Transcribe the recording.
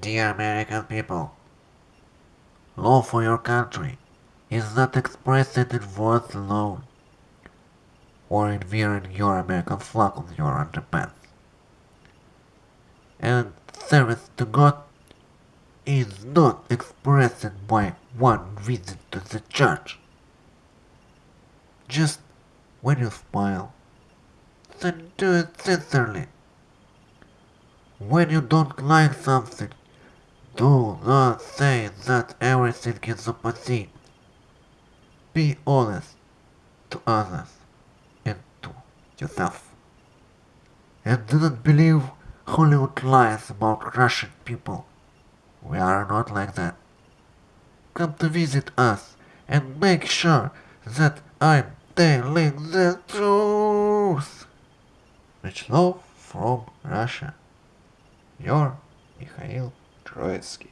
Dear American people, love for your country is not expressed in words alone, or in wearing your American flag on your underpants. And service to God is not expressed by one visit to the church. Just when you smile, then do it sincerely. When you don't like something, do not say that everything is opposite. Be honest to others and to yourself. And do not believe Hollywood lies about Russian people. We are not like that. Come to visit us and make sure that I'm telling the truth. Much love from Russia. Your Mikhail Троицкий.